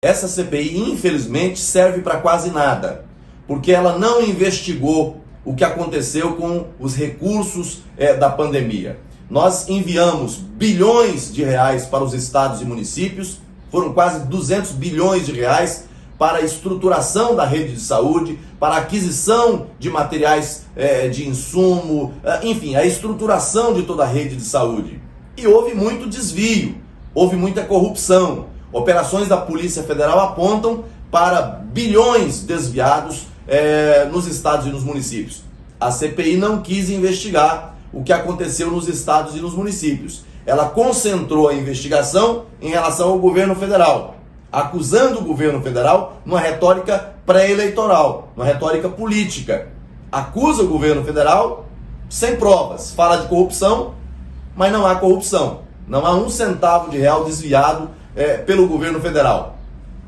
Essa CPI, infelizmente, serve para quase nada, porque ela não investigou o que aconteceu com os recursos é, da pandemia. Nós enviamos bilhões de reais para os estados e municípios, foram quase 200 bilhões de reais para a estruturação da rede de saúde, para a aquisição de materiais é, de insumo, é, enfim, a estruturação de toda a rede de saúde. E houve muito desvio, houve muita corrupção. Operações da Polícia Federal apontam para bilhões desviados é, nos estados e nos municípios. A CPI não quis investigar o que aconteceu nos estados e nos municípios. Ela concentrou a investigação em relação ao governo federal, acusando o governo federal numa retórica pré-eleitoral, numa retórica política. Acusa o governo federal sem provas, fala de corrupção, mas não há corrupção. Não há um centavo de real desviado é, pelo governo federal.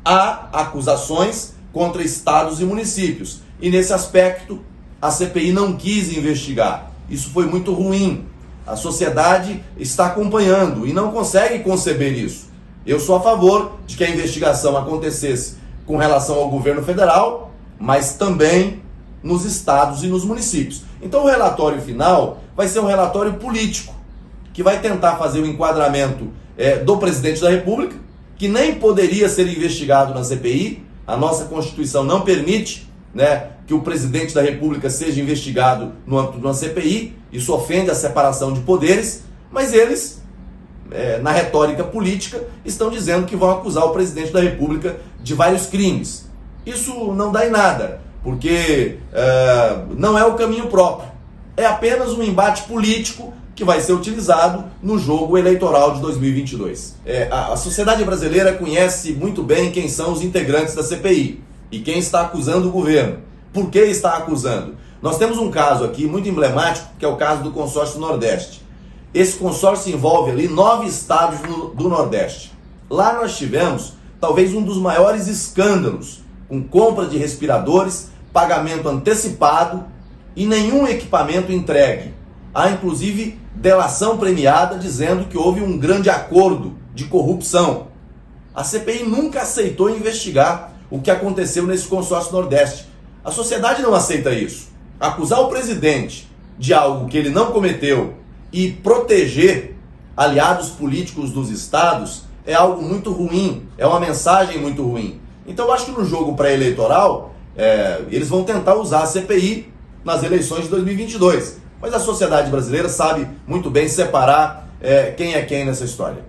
Há acusações contra estados e municípios. E nesse aspecto, a CPI não quis investigar. Isso foi muito ruim. A sociedade está acompanhando e não consegue conceber isso. Eu sou a favor de que a investigação acontecesse com relação ao governo federal, mas também nos estados e nos municípios. Então o relatório final vai ser um relatório político, que vai tentar fazer o enquadramento é, do presidente da República, que nem poderia ser investigado na CPI. A nossa Constituição não permite né, que o presidente da República seja investigado no âmbito de uma CPI. Isso ofende a separação de poderes, mas eles, é, na retórica política, estão dizendo que vão acusar o presidente da República de vários crimes. Isso não dá em nada, porque é, não é o caminho próprio. É apenas um embate político que vai ser utilizado no jogo eleitoral de 2022. É, a, a sociedade brasileira conhece muito bem quem são os integrantes da CPI e quem está acusando o governo. Por que está acusando? Nós temos um caso aqui muito emblemático, que é o caso do consórcio Nordeste. Esse consórcio envolve ali nove estados do Nordeste. Lá nós tivemos talvez um dos maiores escândalos, com compra de respiradores, pagamento antecipado e nenhum equipamento entregue. Há inclusive delação premiada dizendo que houve um grande acordo de corrupção. A CPI nunca aceitou investigar o que aconteceu nesse consórcio Nordeste. A sociedade não aceita isso. Acusar o presidente de algo que ele não cometeu e proteger aliados políticos dos estados é algo muito ruim, é uma mensagem muito ruim. Então eu acho que no jogo pré-eleitoral é, eles vão tentar usar a CPI nas eleições de 2022. Mas a sociedade brasileira sabe muito bem separar é, quem é quem nessa história.